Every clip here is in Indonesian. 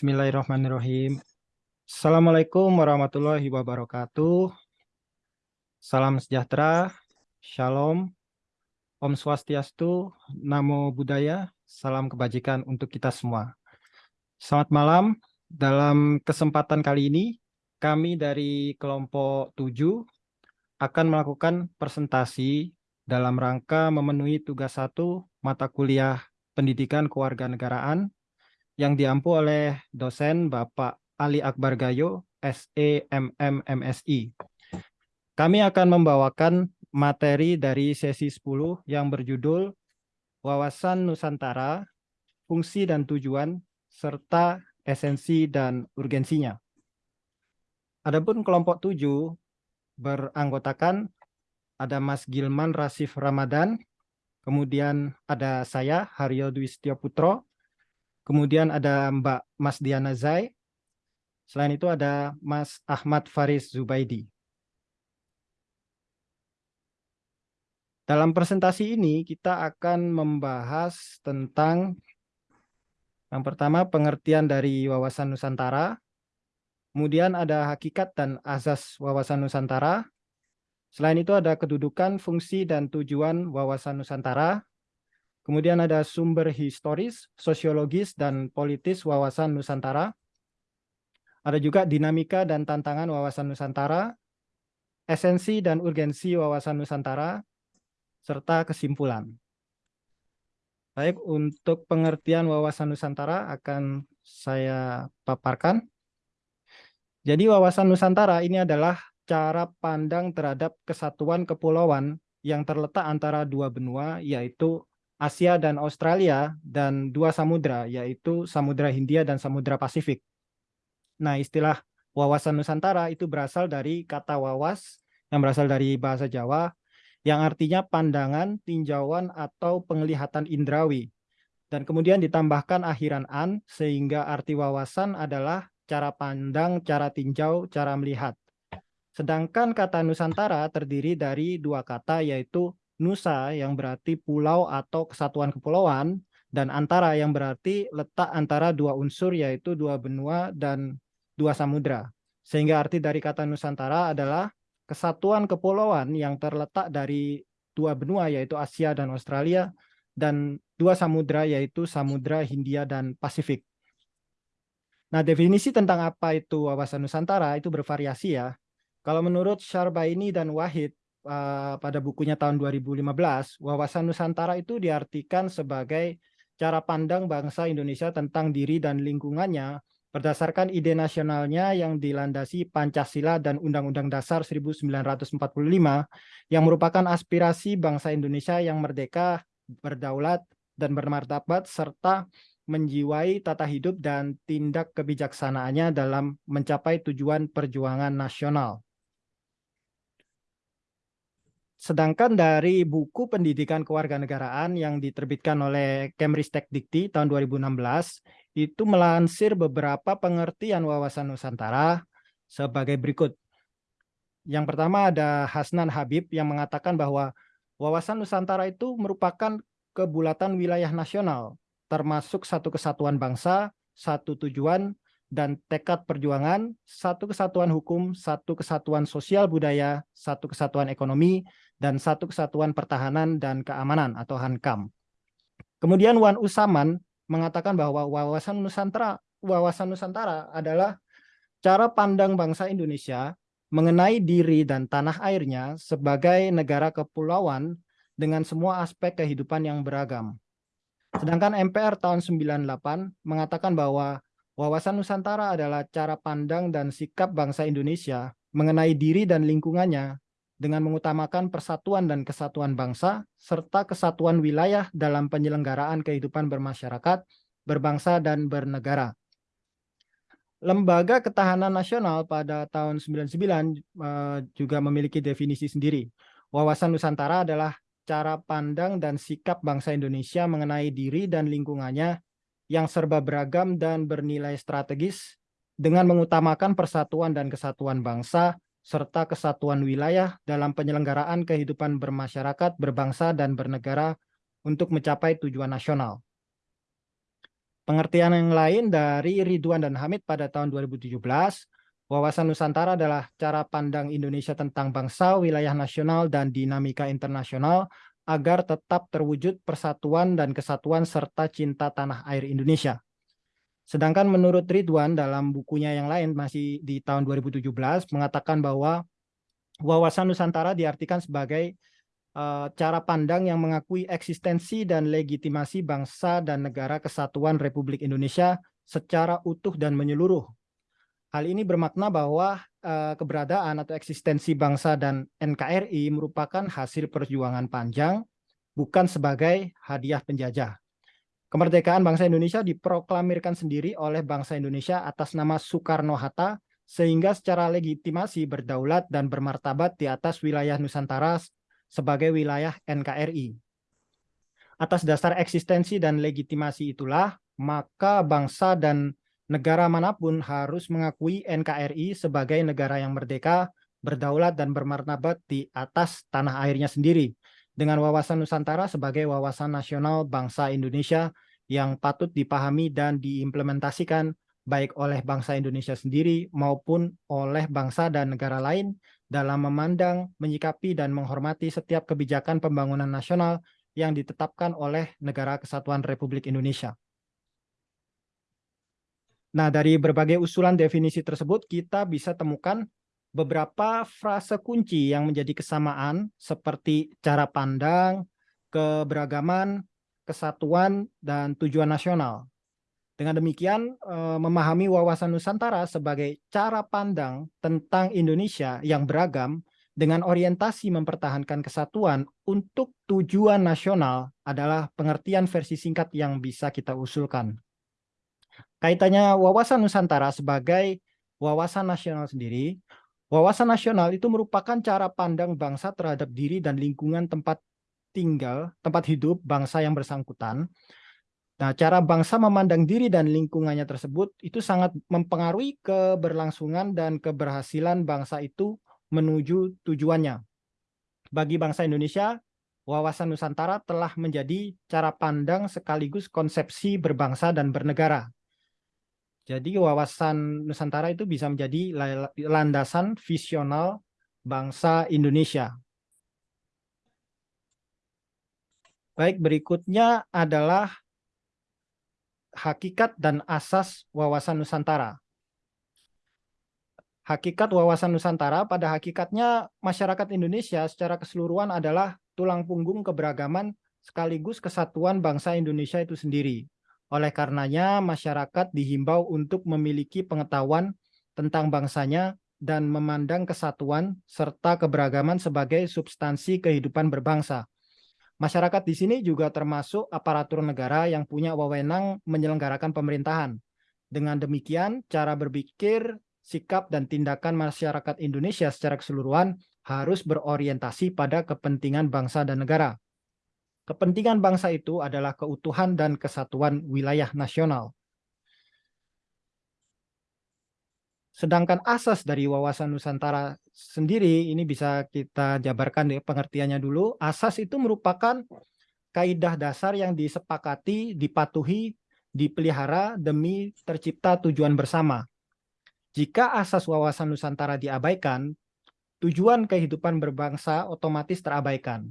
Bismillahirrahmanirrahim. Assalamualaikum warahmatullahi wabarakatuh. Salam sejahtera, shalom, om swastiastu, namo buddhaya, salam kebajikan untuk kita semua. Selamat malam, dalam kesempatan kali ini, kami dari kelompok 7 akan melakukan presentasi dalam rangka memenuhi tugas satu mata kuliah pendidikan kewarganegaraan yang diampu oleh dosen Bapak Ali Akbar Gayo, SEMM MSI. Kami akan membawakan materi dari sesi 10 yang berjudul Wawasan Nusantara, Fungsi dan Tujuan, serta Esensi dan Urgensinya. Adapun kelompok 7 beranggotakan ada Mas Gilman Rasif Ramadan, kemudian ada saya Haryo Dwi Putro, Kemudian ada Mbak Mas Diana Zai. Selain itu ada Mas Ahmad Faris Zubaidi. Dalam presentasi ini kita akan membahas tentang yang pertama pengertian dari wawasan Nusantara, kemudian ada hakikat dan azas wawasan Nusantara, selain itu ada kedudukan, fungsi, dan tujuan wawasan Nusantara, Kemudian ada sumber historis, sosiologis, dan politis wawasan Nusantara. Ada juga dinamika dan tantangan wawasan Nusantara, esensi dan urgensi wawasan Nusantara, serta kesimpulan. Baik, untuk pengertian wawasan Nusantara akan saya paparkan. Jadi wawasan Nusantara ini adalah cara pandang terhadap kesatuan kepulauan yang terletak antara dua benua, yaitu Asia dan Australia dan dua samudra yaitu Samudra Hindia dan Samudra Pasifik. Nah, istilah wawasan Nusantara itu berasal dari kata wawas yang berasal dari bahasa Jawa yang artinya pandangan, tinjauan atau penglihatan indrawi. Dan kemudian ditambahkan akhiran an sehingga arti wawasan adalah cara pandang, cara tinjau, cara melihat. Sedangkan kata Nusantara terdiri dari dua kata yaitu Nusa yang berarti pulau atau kesatuan kepulauan, dan antara yang berarti letak antara dua unsur yaitu dua benua dan dua samudra. Sehingga arti dari kata Nusantara adalah kesatuan kepulauan yang terletak dari dua benua yaitu Asia dan Australia, dan dua samudra yaitu Samudra Hindia dan Pasifik. Nah, definisi tentang apa itu wawasan Nusantara itu bervariasi ya. Kalau menurut Syarbaini dan Wahid, uh, pada bukunya tahun 2015, wawasan Nusantara itu diartikan sebagai cara pandang bangsa Indonesia tentang diri dan lingkungannya berdasarkan ide nasionalnya yang dilandasi Pancasila dan Undang-Undang Dasar 1945 yang merupakan aspirasi bangsa Indonesia yang merdeka, berdaulat, dan bermartabat serta menjiwai tata hidup dan tindak kebijaksanaannya dalam mencapai tujuan perjuangan nasional. Sedangkan dari buku pendidikan kewarganegaraan yang diterbitkan oleh Kemristek Dikti tahun 2016, itu melansir beberapa pengertian wawasan Nusantara sebagai berikut. Yang pertama ada Hasnan Habib yang mengatakan bahwa wawasan Nusantara itu merupakan kebulatan wilayah nasional, termasuk satu kesatuan bangsa, satu tujuan, dan tekad perjuangan, satu kesatuan hukum, satu kesatuan sosial budaya, satu kesatuan ekonomi, dan satu kesatuan pertahanan dan keamanan atau HANKAM. Kemudian Wan Usaman mengatakan bahwa wawasan Nusantara, wawasan Nusantara adalah cara pandang bangsa Indonesia mengenai diri dan tanah airnya sebagai negara kepulauan dengan semua aspek kehidupan yang beragam. Sedangkan MPR tahun 98 mengatakan bahwa Wawasan Nusantara adalah cara pandang dan sikap bangsa Indonesia mengenai diri dan lingkungannya dengan mengutamakan persatuan dan kesatuan bangsa serta kesatuan wilayah dalam penyelenggaraan kehidupan bermasyarakat, berbangsa, dan bernegara. Lembaga Ketahanan Nasional pada tahun 99 uh, juga memiliki definisi sendiri. Wawasan Nusantara adalah cara pandang dan sikap bangsa Indonesia mengenai diri dan lingkungannya yang serba beragam dan bernilai strategis dengan mengutamakan persatuan dan kesatuan bangsa serta kesatuan wilayah dalam penyelenggaraan kehidupan bermasyarakat, berbangsa, dan bernegara untuk mencapai tujuan nasional. Pengertian yang lain dari Ridwan dan Hamid pada tahun 2017, wawasan Nusantara adalah cara pandang Indonesia tentang bangsa, wilayah nasional, dan dinamika internasional agar tetap terwujud persatuan dan kesatuan serta cinta tanah air Indonesia. Sedangkan menurut Ridwan dalam bukunya yang lain masih di tahun 2017 mengatakan bahwa wawasan Nusantara diartikan sebagai uh, cara pandang yang mengakui eksistensi dan legitimasi bangsa dan negara kesatuan Republik Indonesia secara utuh dan menyeluruh. Hal ini bermakna bahwa uh, keberadaan atau eksistensi bangsa dan NKRI merupakan hasil perjuangan panjang, bukan sebagai hadiah penjajah. Kemerdekaan bangsa Indonesia diproklamirkan sendiri oleh bangsa Indonesia atas nama Soekarno-Hatta sehingga secara legitimasi berdaulat dan bermartabat di atas wilayah Nusantara sebagai wilayah NKRI. Atas dasar eksistensi dan legitimasi itulah, maka bangsa dan negara mana pun harus mengakui NKRI sebagai negara yang merdeka, berdaulat, dan bermartabat di atas tanah airnya sendiri dengan wawasan Nusantara sebagai wawasan nasional bangsa Indonesia yang patut dipahami dan diimplementasikan baik oleh bangsa Indonesia sendiri maupun oleh bangsa dan negara lain dalam memandang, menyikapi, dan menghormati setiap kebijakan pembangunan nasional yang ditetapkan oleh Negara Kesatuan Republik Indonesia. Nah, dari berbagai usulan definisi tersebut, kita bisa temukan beberapa frase kunci yang menjadi kesamaan seperti cara pandang, keberagaman, kesatuan, dan tujuan nasional. Dengan demikian, eh, memahami wawasan Nusantara sebagai cara pandang tentang Indonesia yang beragam dengan orientasi mempertahankan kesatuan untuk tujuan nasional adalah pengertian versi singkat yang bisa kita usulkan. Kaitannya wawasan Nusantara sebagai wawasan nasional sendiri, Wawasan nasional itu merupakan cara pandang bangsa terhadap diri dan lingkungan tempat tinggal, tempat hidup bangsa yang bersangkutan. Nah, cara bangsa memandang diri dan lingkungannya tersebut itu sangat mempengaruhi keberlangsungan dan keberhasilan bangsa itu menuju tujuannya. Bagi bangsa Indonesia, wawasan Nusantara telah menjadi cara pandang sekaligus konsepsi berbangsa dan bernegara. Jadi wawasan Nusantara itu bisa menjadi landasan visional bangsa Indonesia. Baik, berikutnya adalah hakikat dan asas wawasan Nusantara. Hakikat wawasan Nusantara pada hakikatnya masyarakat Indonesia secara keseluruhan adalah tulang punggung keberagaman sekaligus kesatuan bangsa Indonesia itu sendiri. Oleh karenanya, masyarakat dihimbau untuk memiliki pengetahuan tentang bangsanya dan memandang kesatuan serta keberagaman sebagai substansi kehidupan berbangsa. Masyarakat di sini juga termasuk aparatur negara yang punya wewenang menyelenggarakan pemerintahan. Dengan demikian, cara berpikir, sikap, dan tindakan masyarakat Indonesia secara keseluruhan harus berorientasi pada kepentingan bangsa dan negara. Kepentingan bangsa itu adalah keutuhan dan kesatuan wilayah nasional. Sedangkan asas dari wawasan Nusantara sendiri ini bisa kita jabarkan pengertiannya dulu. Asas itu merupakan kaidah dasar yang disepakati, dipatuhi, dipelihara demi tercipta tujuan bersama. Jika asas wawasan Nusantara diabaikan, tujuan kehidupan berbangsa otomatis terabaikan.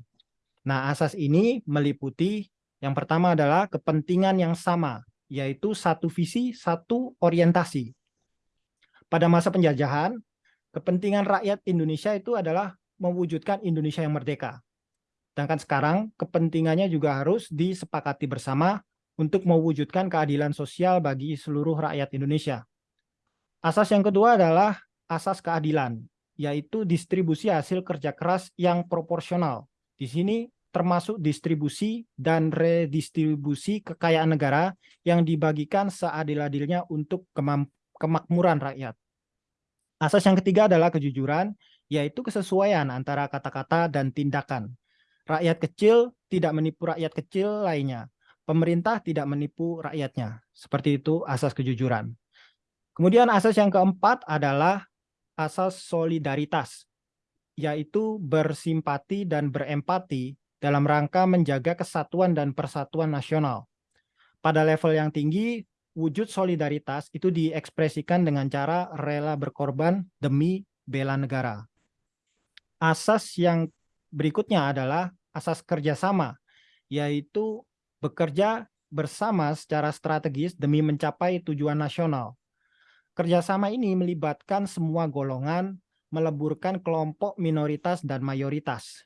Nah, asas ini meliputi yang pertama adalah kepentingan yang sama, yaitu satu visi, satu orientasi. Pada masa penjajahan, kepentingan rakyat Indonesia itu adalah mewujudkan Indonesia yang merdeka. Sedangkan sekarang kepentingannya juga harus disepakati bersama untuk mewujudkan keadilan sosial bagi seluruh rakyat Indonesia. Asas yang kedua adalah asas keadilan, yaitu distribusi hasil kerja keras yang proporsional. Di sini termasuk distribusi dan redistribusi kekayaan negara yang dibagikan seadil-adilnya untuk kemakmuran rakyat. Asas yang ketiga adalah kejujuran, yaitu kesesuaian antara kata-kata dan tindakan. Rakyat kecil tidak menipu rakyat kecil lainnya. Pemerintah tidak menipu rakyatnya. Seperti itu asas kejujuran. Kemudian asas yang keempat adalah asas solidaritas, yaitu bersimpati dan berempati dalam rangka menjaga kesatuan dan persatuan nasional. Pada level yang tinggi, wujud solidaritas itu diekspresikan dengan cara rela berkorban demi bela negara. Asas yang berikutnya adalah asas kerjasama, yaitu bekerja bersama secara strategis demi mencapai tujuan nasional. Kerjasama ini melibatkan semua golongan, meleburkan kelompok minoritas dan mayoritas.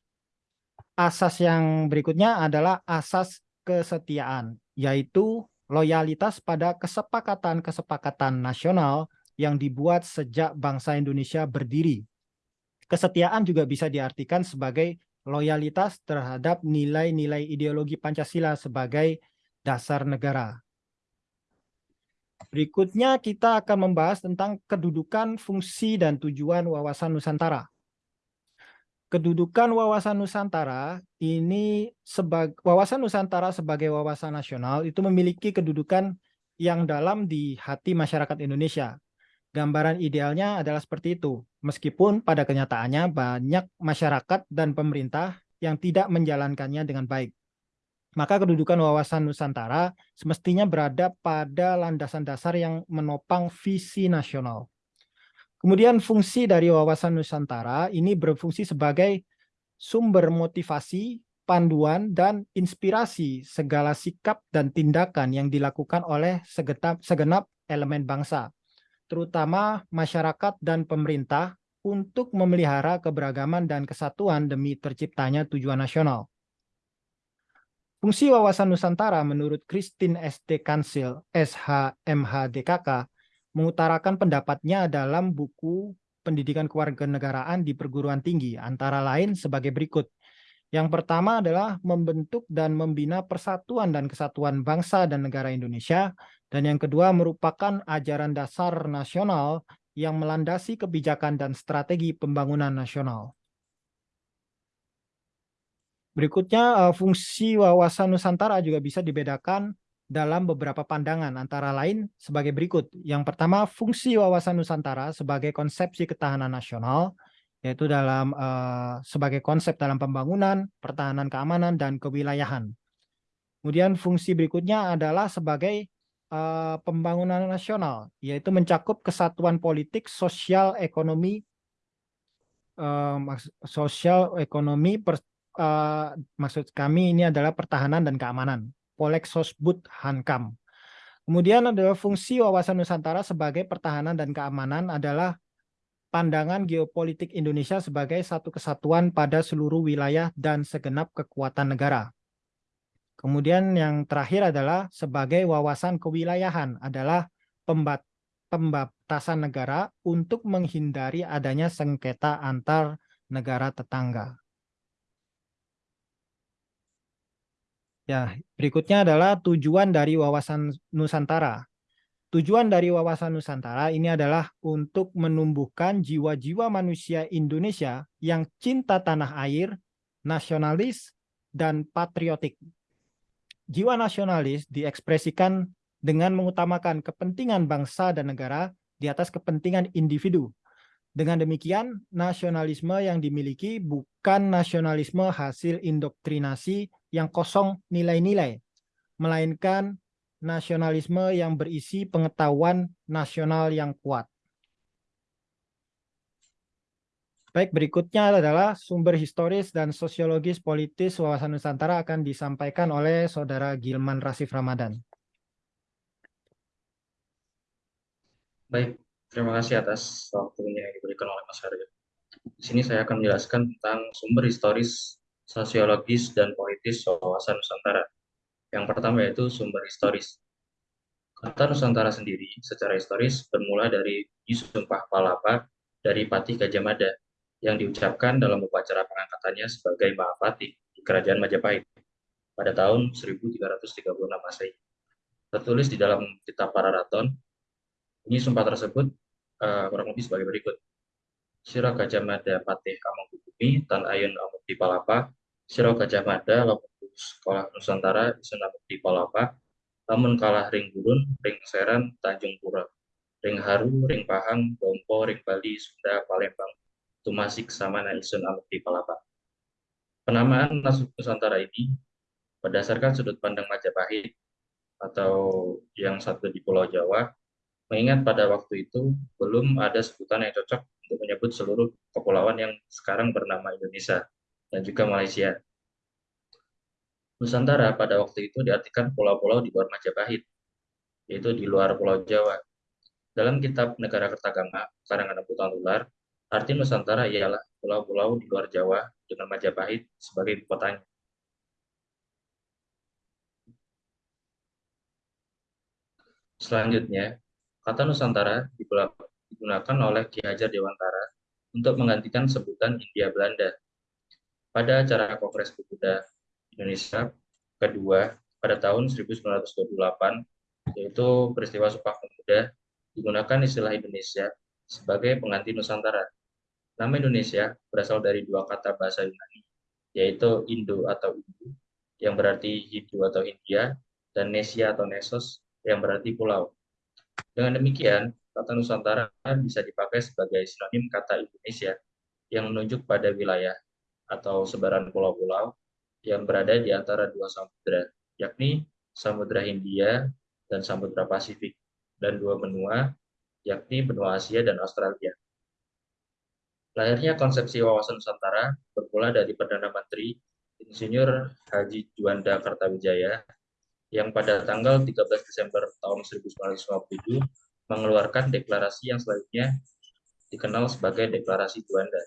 Asas yang berikutnya adalah asas kesetiaan, yaitu loyalitas pada kesepakatan-kesepakatan nasional yang dibuat sejak bangsa Indonesia berdiri. Kesetiaan juga bisa diartikan sebagai loyalitas terhadap nilai-nilai ideologi Pancasila sebagai dasar negara. Berikutnya kita akan membahas tentang kedudukan, fungsi, dan tujuan wawasan Nusantara. Kedudukan wawasan Nusantara ini sebagai wawasan Nusantara sebagai wawasan nasional itu memiliki kedudukan yang dalam di hati masyarakat Indonesia. Gambaran idealnya adalah seperti itu, meskipun pada kenyataannya banyak masyarakat dan pemerintah yang tidak menjalankannya dengan baik. Maka kedudukan wawasan Nusantara semestinya berada pada landasan dasar yang menopang visi nasional. Kemudian fungsi dari wawasan Nusantara ini berfungsi sebagai sumber motivasi, panduan, dan inspirasi segala sikap dan tindakan yang dilakukan oleh segenap, segenap elemen bangsa, terutama masyarakat dan pemerintah untuk memelihara keberagaman dan kesatuan demi terciptanya tujuan nasional. Fungsi wawasan Nusantara menurut Christine SD Kansil, SHMHDKK, mengutarakan pendapatnya dalam buku pendidikan kewarganegaraan di perguruan tinggi, antara lain sebagai berikut. Yang pertama adalah membentuk dan membina persatuan dan kesatuan bangsa dan negara Indonesia, dan yang kedua merupakan ajaran dasar nasional yang melandasi kebijakan dan strategi pembangunan nasional. Berikutnya, eh, fungsi wawasan Nusantara juga bisa dibedakan dalam beberapa pandangan, antara lain sebagai berikut. Yang pertama, fungsi wawasan Nusantara sebagai konsepsi ketahanan nasional, yaitu dalam uh, sebagai konsep dalam pembangunan, pertahanan keamanan, dan kewilayahan. Kemudian fungsi berikutnya adalah sebagai uh, pembangunan nasional, yaitu mencakup kesatuan politik, sosial, ekonomi, uh, sosial, ekonomi, per, uh, maksud kami ini adalah pertahanan dan keamanan. Polexosbud Hankam. Kemudian adalah fungsi wawasan Nusantara sebagai pertahanan dan keamanan adalah pandangan geopolitik Indonesia sebagai satu kesatuan pada seluruh wilayah dan segenap kekuatan negara. Kemudian yang terakhir adalah sebagai wawasan kewilayahan adalah pembat pembatasan negara untuk menghindari adanya sengketa antar negara tetangga. Ya, berikutnya adalah tujuan dari wawasan Nusantara. Tujuan dari wawasan Nusantara ini adalah untuk menumbuhkan jiwa-jiwa manusia Indonesia yang cinta tanah air, nasionalis, dan patriotik. Jiwa nasionalis diekspresikan dengan mengutamakan kepentingan bangsa dan negara di atas kepentingan individu. Dengan demikian, nasionalisme yang dimiliki bukan nasionalisme hasil indoktrinasi yang kosong nilai-nilai, melainkan nasionalisme yang berisi pengetahuan nasional yang kuat. Baik, berikutnya adalah sumber historis dan sosiologis politis wawasan Nusantara akan disampaikan oleh Saudara Gilman Rasif Ramadan. Baik, terima kasih atas waktunya yang diberikan oleh Mas Aryo. Di sini saya akan menjelaskan tentang sumber historis sosiologis, dan politis wawasan Nusantara. Yang pertama yaitu sumber historis. Kata Nusantara sendiri secara historis bermula dari Sumpah Palapa dari Patih Gajah Mada yang diucapkan dalam upacara pengangkatannya sebagai Mahapati di Kerajaan Majapahit pada tahun 1336 Masehi. Tertulis di dalam kitab Pararaton, ini sumpah tersebut uh, kurang lebih sebagai berikut. Sira Gajah Mada Patih Amangkukubi Tan Ayun Amukti Palapa. Sira Gajah Mada Lamun Sekolah Nusantara Isun Amukti Palapa. Lamun kalah ring gurun ring seran Tanjung Pura. Ring haru ring pahang dompo ring bali Sunda Palembang tumasik samana isun amukti palapa. Penamaan Nusantara ini berdasarkan sudut pandang Majapahit atau yang satu di Pulau Jawa, mengingat pada waktu itu belum ada sebutan yang cocok untuk menyebut seluruh kepulauan yang sekarang bernama Indonesia dan juga Malaysia. Nusantara pada waktu itu diartikan pulau-pulau di luar Majapahit, yaitu di luar Pulau Jawa. Dalam kitab Negara Kertagama, karangan Abu Tanular, arti Nusantara ialah pulau-pulau di luar Jawa dengan Majapahit sebagai kotanya. Selanjutnya, kata Nusantara digunakan oleh Ki Hajar Dewantara untuk menggantikan sebutan India Belanda. Pada acara Kongres Pemuda Indonesia kedua pada tahun 1928, yaitu peristiwa Sumpah Pemuda, digunakan istilah Indonesia sebagai pengganti Nusantara. Nama Indonesia berasal dari dua kata bahasa Yunani, yaitu Indo atau Indo, yang berarti Hindu atau India, dan Nesia atau Nesos, yang berarti pulau. Dengan demikian, kata Nusantara bisa dipakai sebagai sinonim kata Indonesia yang menunjuk pada wilayah atau sebaran pulau-pulau yang berada di antara dua samudera, yakni Samudra Hindia dan Samudra Pasifik, dan dua benua, yakni benua Asia dan Australia. Lahirnya konsepsi wawasan Nusantara bermula dari Perdana Menteri Insinyur Haji Juanda Kartawijaya yang pada tanggal 13 Desember tahun 1957 mengeluarkan deklarasi yang selanjutnya dikenal sebagai Deklarasi Juanda.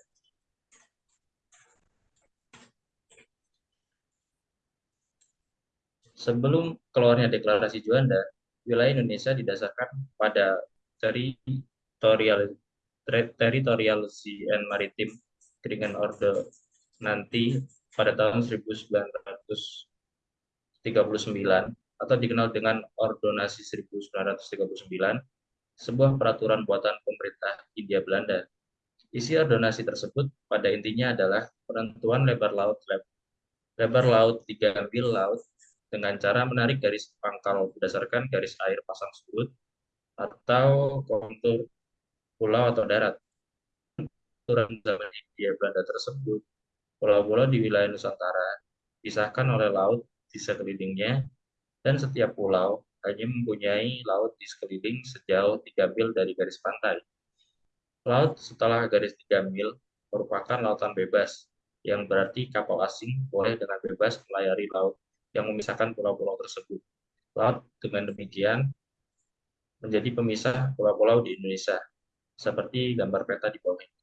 Sebelum keluarnya Deklarasi Juanda, wilayah Indonesia didasarkan pada teritorial sea and maritime dengan orde nanti pada tahun 1900 atau dikenal dengan Ordonasi 1939, sebuah peraturan buatan pemerintah India Belanda. Isi ordonasi tersebut pada intinya adalah penentuan lebar laut lebar laut 3 mil laut dengan cara menarik garis pangkal berdasarkan garis air pasang surut atau kontur pulau atau darat. Peraturan zaman India Belanda tersebut, pulau-pulau di wilayah Nusantara disahkan oleh laut di sekelilingnya, dan setiap pulau hanya mempunyai laut di sekeliling sejauh 3 mil dari garis pantai. Laut setelah garis 3 mil merupakan lautan bebas, yang berarti kapal asing boleh dengan bebas melayari laut yang memisahkan pulau-pulau tersebut. Laut dengan demikian menjadi pemisah pulau-pulau di Indonesia, seperti gambar peta di bawah ini.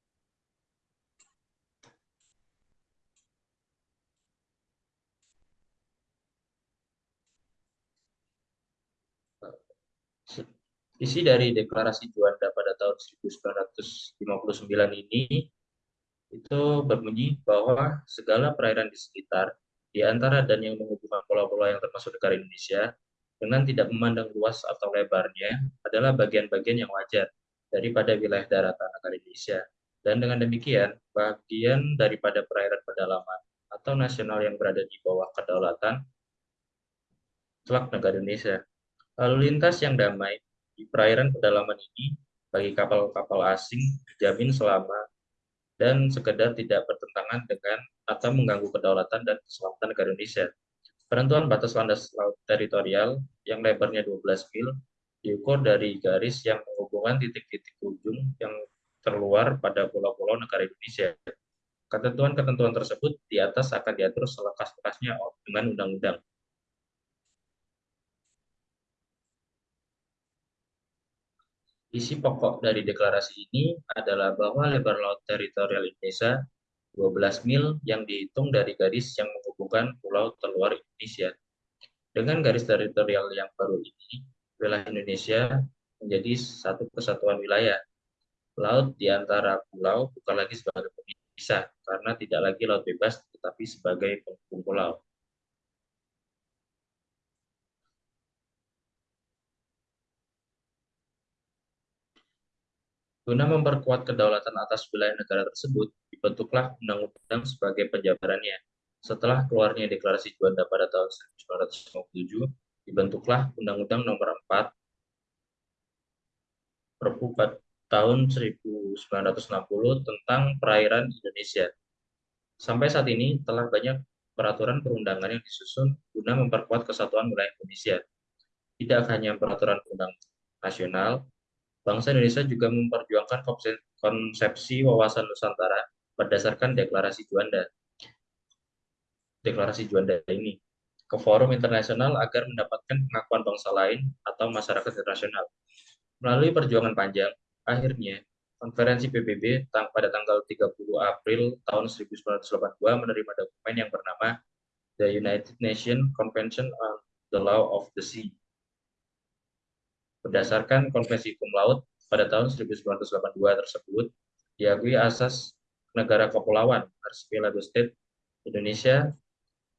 Isi dari deklarasi Juanda pada tahun 1959 ini itu berbunyi bahwa segala perairan di sekitar, di antara dan yang menghubungkan pulau-pulau yang termasuk negara Indonesia, dengan tidak memandang luas atau lebarnya, adalah bagian-bagian yang wajar daripada wilayah daratan negara Indonesia. Dan dengan demikian, bagian daripada perairan pedalaman atau nasional yang berada di bawah kedaulatan telak negara Indonesia. Lalu lintas yang damai di perairan pedalaman ini bagi kapal-kapal asing dijamin selama dan sekedar tidak bertentangan dengan atau mengganggu kedaulatan dan keselamatan negara Indonesia. Penentuan batas landas laut teritorial yang lebarnya 12 mil diukur dari garis yang menghubungkan titik-titik ujung yang terluar pada pulau-pulau negara Indonesia. Ketentuan-ketentuan tersebut di atas akan diatur selekas-lekasnya dengan undang-undang. Isi pokok dari deklarasi ini adalah bahwa lebar laut teritorial Indonesia 12 mil yang dihitung dari garis yang menghubungkan pulau terluar Indonesia. Dengan garis teritorial yang baru ini, wilayah Indonesia menjadi satu kesatuan wilayah. Laut di antara pulau bukan lagi sebagai pemisah, karena tidak lagi laut bebas, tetapi sebagai penghubung pulau. Guna memperkuat kedaulatan atas wilayah negara tersebut, dibentuklah undang-undang sebagai penjabarannya. Setelah keluarnya deklarasi Juanda pada tahun 1957, dibentuklah Undang-Undang Nomor 4 Perpu tahun 1960 tentang perairan Indonesia. Sampai saat ini telah banyak peraturan perundangan yang disusun guna memperkuat kesatuan wilayah Indonesia. tidak hanya peraturan undang nasional, bangsa Indonesia juga memperjuangkan konsepsi wawasan Nusantara berdasarkan deklarasi Juanda. Deklarasi Juanda ini ke forum internasional agar mendapatkan pengakuan bangsa lain atau masyarakat internasional. Melalui perjuangan panjang, akhirnya konferensi PBB pada tanggal 30 April tahun 1982 menerima dokumen yang bernama The United Nations Convention on the Law of the Sea. Berdasarkan Konvensi Hukum Laut pada tahun 1982 tersebut, diakui asas negara kepulauan Archipelago State Indonesia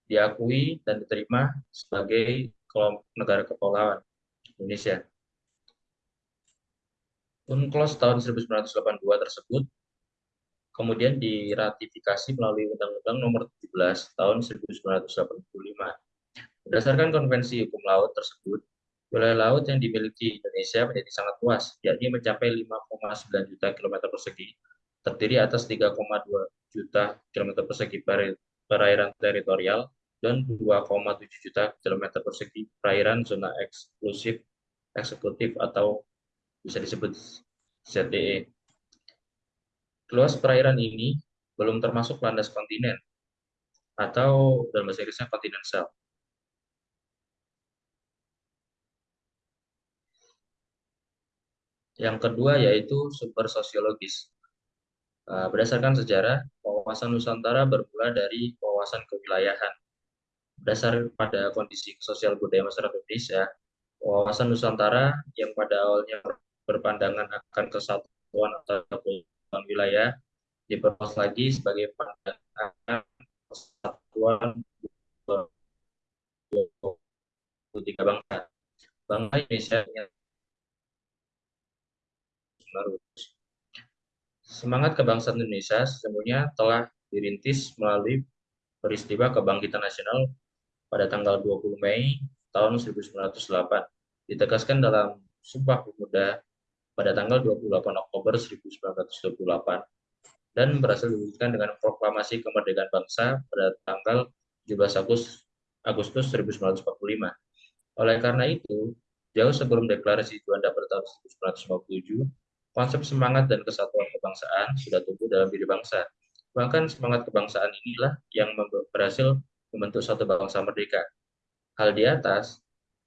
diakui dan diterima sebagai kelompok negara kepulauan Indonesia. UNCLOS tahun 1982 tersebut kemudian diratifikasi melalui Undang-Undang Nomor 17 tahun 1985. Berdasarkan Konvensi Hukum Laut tersebut, wilayah laut yang dimiliki Indonesia menjadi sangat luas, yakni mencapai 5,9 juta kilometer persegi, terdiri atas 3,2 juta kilometer persegi perairan teritorial dan 2,7 juta kilometer persegi perairan zona eksklusif eksekutif atau bisa disebut ZTE. Luas perairan ini belum termasuk landas kontinen atau dalam bahasa Inggrisnya continental. Yang kedua yaitu sumber sosiologis. Eh, berdasarkan sejarah, wawasan Nusantara bermula dari wawasan kewilayahan. Berdasar pada kondisi sosial budaya masyarakat Indonesia, wawasan Nusantara yang pada awalnya berpandangan akan kesatuan atau wilayah diperluas lagi sebagai pandangan kesatuan tiga bangsa. Bangsa Indonesia yang Semangat kebangsaan Indonesia sesungguhnya telah dirintis melalui peristiwa kebangkitan nasional pada tanggal 20 Mei tahun 1908. Ditegaskan dalam Sumpah Pemuda pada tanggal 28 Oktober 1928 dan berhasil diwujudkan dengan proklamasi kemerdekaan bangsa pada tanggal 17 Agustus, Agustus 1945. Oleh karena itu, jauh sebelum deklarasi Juanda pada tahun 1957, konsep semangat dan kesatuan kebangsaan sudah tumbuh dalam diri bangsa. Bahkan semangat kebangsaan inilah yang berhasil membentuk satu bangsa merdeka. Hal di atas,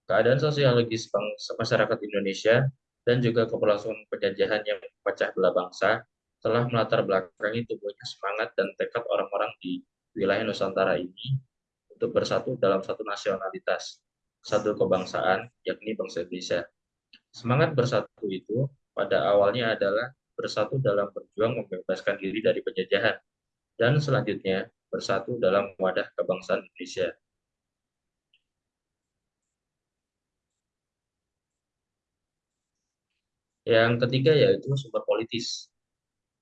keadaan sosiologis bangsa masyarakat Indonesia dan juga keberlangsungan penjajahan yang memecah belah bangsa telah melatar belakangi tumbuhnya semangat dan tekad orang-orang di wilayah Nusantara ini untuk bersatu dalam satu nasionalitas, satu kebangsaan, yakni bangsa Indonesia. Semangat bersatu itu pada awalnya adalah bersatu dalam berjuang membebaskan diri dari penjajahan, dan selanjutnya bersatu dalam wadah kebangsaan Indonesia. Yang ketiga yaitu sumber politis.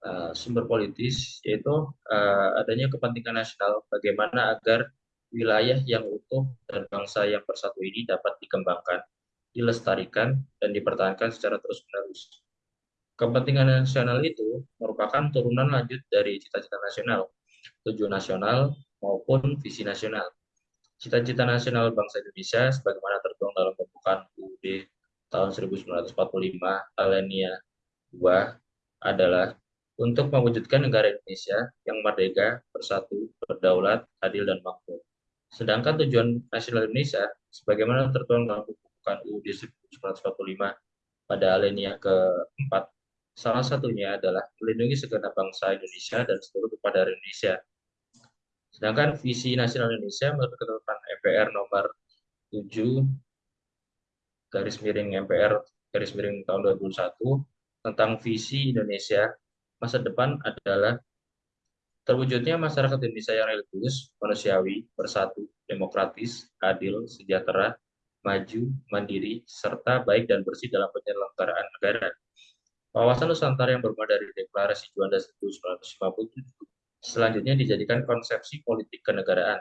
Uh, sumber politis yaitu uh, adanya kepentingan nasional bagaimana agar wilayah yang utuh dan bangsa yang bersatu ini dapat dikembangkan, dilestarikan, dan dipertahankan secara terus-menerus. Kepentingan nasional itu merupakan turunan lanjut dari cita-cita nasional, tujuan nasional, maupun visi nasional. Cita-cita nasional bangsa Indonesia sebagaimana tertuang dalam pembukaan UUD tahun 1945 alinea 2 adalah untuk mewujudkan negara Indonesia yang merdeka, bersatu, berdaulat, adil, dan makmur. Sedangkan tujuan nasional Indonesia, sebagaimana tertuang dalam pembukaan UUD 1945 pada alinea keempat, salah satunya adalah melindungi segenap bangsa Indonesia dan seluruh kepada Indonesia. Sedangkan visi nasional Indonesia menurut ketetapan MPR nomor 7 garis miring MPR garis miring tahun 2001 tentang visi Indonesia masa depan adalah terwujudnya masyarakat Indonesia yang religius, manusiawi, bersatu, demokratis, adil, sejahtera, maju, mandiri, serta baik dan bersih dalam penyelenggaraan negara. Wawasan Nusantara yang bermula dari Deklarasi Juanda 1957 selanjutnya dijadikan konsepsi politik kenegaraan.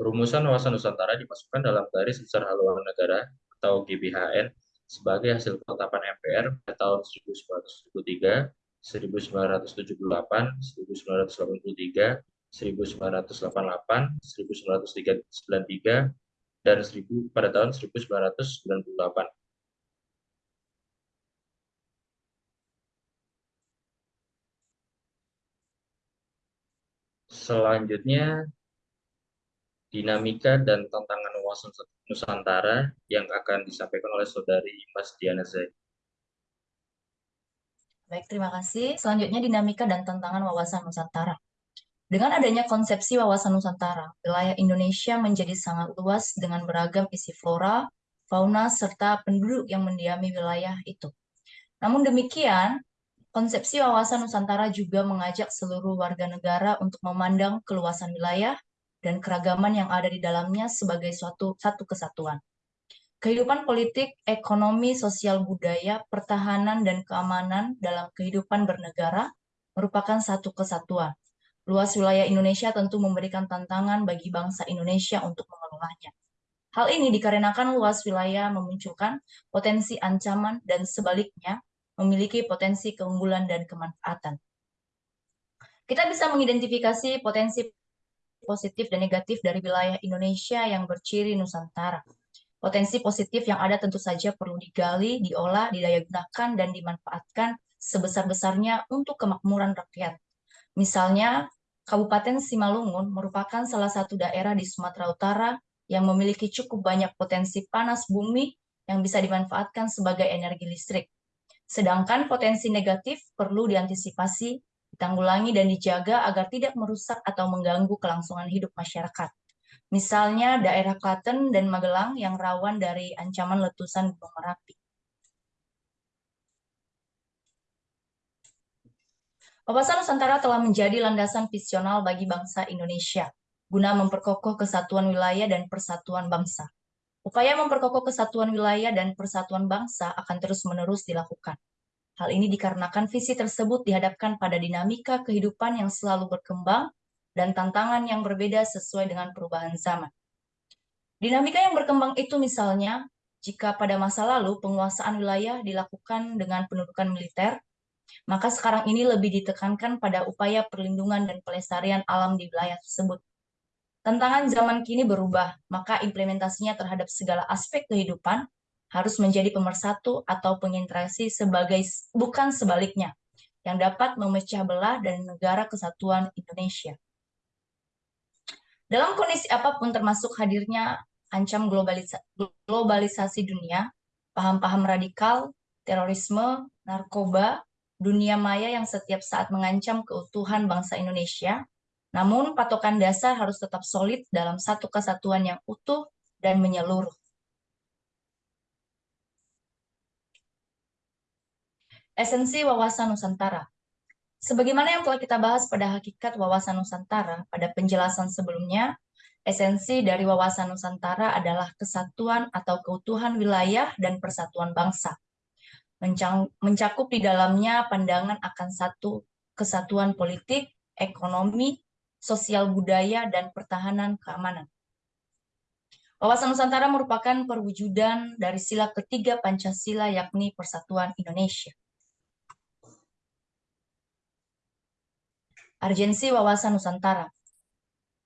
Rumusan wawasan Nusantara dimasukkan dalam garis besar haluan negara atau GBHN sebagai hasil ketetapan MPR pada tahun 1973, 1978, 1983, 1988, 1993, dan 1000 pada tahun 1998. Selanjutnya, dinamika dan tantangan wawasan Nusantara yang akan disampaikan oleh Saudari Mas Diana. Baik, terima kasih. Selanjutnya dinamika dan tantangan wawasan Nusantara. Dengan adanya konsepsi wawasan Nusantara, wilayah Indonesia menjadi sangat luas dengan beragam isi flora, fauna, serta penduduk yang mendiami wilayah itu. Namun demikian, konsepsi wawasan Nusantara juga mengajak seluruh warga negara untuk memandang keluasan wilayah dan keragaman yang ada di dalamnya sebagai suatu satu kesatuan. Kehidupan politik, ekonomi, sosial budaya, pertahanan, dan keamanan dalam kehidupan bernegara merupakan satu kesatuan Luas wilayah Indonesia tentu memberikan tantangan bagi bangsa Indonesia untuk mengelolanya. Hal ini dikarenakan luas wilayah memunculkan potensi ancaman dan sebaliknya memiliki potensi keunggulan dan kemanfaatan. Kita bisa mengidentifikasi potensi positif dan negatif dari wilayah Indonesia yang berciri Nusantara. Potensi positif yang ada tentu saja perlu digali, diolah, didayagunakan, dan dimanfaatkan sebesar-besarnya untuk kemakmuran rakyat. Misalnya, Kabupaten Simalungun merupakan salah satu daerah di Sumatera Utara yang memiliki cukup banyak potensi panas bumi yang bisa dimanfaatkan sebagai energi listrik. Sedangkan potensi negatif perlu diantisipasi, ditanggulangi, dan dijaga agar tidak merusak atau mengganggu kelangsungan hidup masyarakat. Misalnya daerah Klaten dan Magelang yang rawan dari ancaman letusan Gunung Merapi. Wawasan Nusantara telah menjadi landasan visional bagi bangsa Indonesia, guna memperkokoh kesatuan wilayah dan persatuan bangsa. Upaya memperkokoh kesatuan wilayah dan persatuan bangsa akan terus-menerus dilakukan. Hal ini dikarenakan visi tersebut dihadapkan pada dinamika kehidupan yang selalu berkembang dan tantangan yang berbeda sesuai dengan perubahan zaman. Dinamika yang berkembang itu misalnya, jika pada masa lalu penguasaan wilayah dilakukan dengan pendudukan militer, maka sekarang ini lebih ditekankan pada upaya perlindungan dan pelestarian alam di wilayah tersebut. Tantangan zaman kini berubah, maka implementasinya terhadap segala aspek kehidupan harus menjadi pemersatu atau penginteraksi sebagai bukan sebaliknya, yang dapat memecah belah dan negara kesatuan Indonesia. Dalam kondisi apa pun termasuk hadirnya ancam globalisa globalisasi dunia, paham-paham radikal, terorisme, narkoba, dunia maya yang setiap saat mengancam keutuhan bangsa Indonesia, namun patokan dasar harus tetap solid dalam satu kesatuan yang utuh dan menyeluruh. Esensi wawasan Nusantara Sebagaimana yang telah kita bahas pada hakikat wawasan Nusantara pada penjelasan sebelumnya, esensi dari wawasan Nusantara adalah kesatuan atau keutuhan wilayah dan persatuan bangsa mencakup di dalamnya pandangan akan satu kesatuan politik, ekonomi, sosial budaya, dan pertahanan keamanan. Wawasan Nusantara merupakan perwujudan dari sila ketiga Pancasila yakni Persatuan Indonesia. Argensi wawasan Nusantara.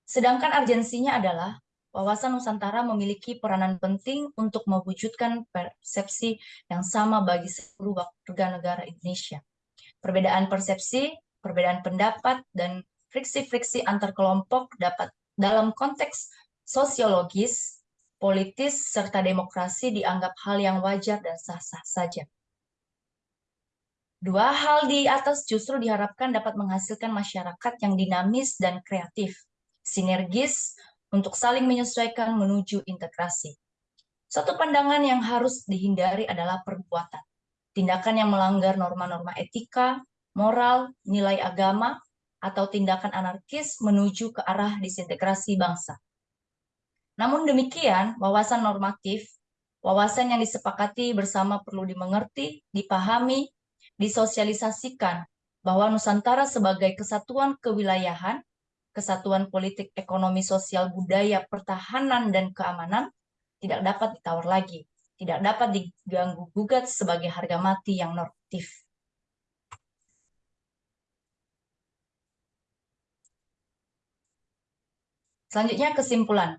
Sedangkan argensinya adalah wawasan Nusantara memiliki peranan penting untuk mewujudkan persepsi yang sama bagi seluruh warga negara Indonesia. Perbedaan persepsi, perbedaan pendapat, dan friksi-friksi antar kelompok dapat dalam konteks sosiologis, politis, serta demokrasi dianggap hal yang wajar dan sah-sah saja. Dua hal di atas justru diharapkan dapat menghasilkan masyarakat yang dinamis dan kreatif, sinergis, untuk saling menyesuaikan menuju integrasi. Satu pandangan yang harus dihindari adalah perbuatan. Tindakan yang melanggar norma-norma etika, moral, nilai agama, atau tindakan anarkis menuju ke arah disintegrasi bangsa. Namun demikian, wawasan normatif, wawasan yang disepakati bersama perlu dimengerti, dipahami, disosialisasikan bahwa Nusantara sebagai kesatuan kewilayahan kesatuan politik, ekonomi, sosial, budaya, pertahanan, dan keamanan tidak dapat ditawar lagi, tidak dapat diganggu-gugat sebagai harga mati yang normatif. Selanjutnya kesimpulan.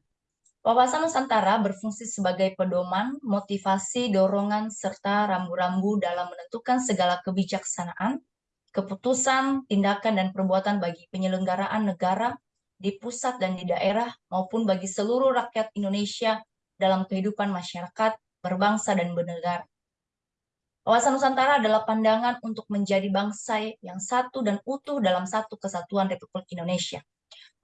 Wawasan Nusantara berfungsi sebagai pedoman, motivasi, dorongan, serta rambu-rambu dalam menentukan segala kebijaksanaan, keputusan, tindakan, dan perbuatan bagi penyelenggaraan negara di pusat dan di daerah maupun bagi seluruh rakyat Indonesia dalam kehidupan masyarakat, berbangsa, dan bernegara. Wawasan Nusantara adalah pandangan untuk menjadi bangsa yang satu dan utuh dalam satu kesatuan Republik Indonesia.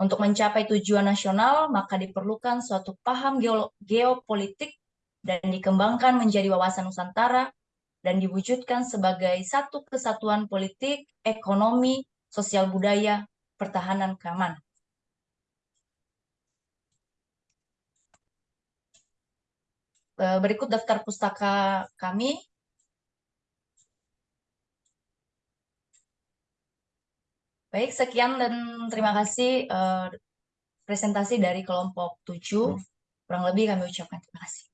Untuk mencapai tujuan nasional, maka diperlukan suatu paham geo- geopolitik dan dikembangkan menjadi wawasan Nusantara dan diwujudkan sebagai satu kesatuan politik, ekonomi, sosial budaya, pertahanan keamanan. Eh, Berikut daftar pustaka kami. Baik, sekian dan terima kasih eh, presentasi dari kelompok 7. Kurang lebih kami ucapkan terima kasih.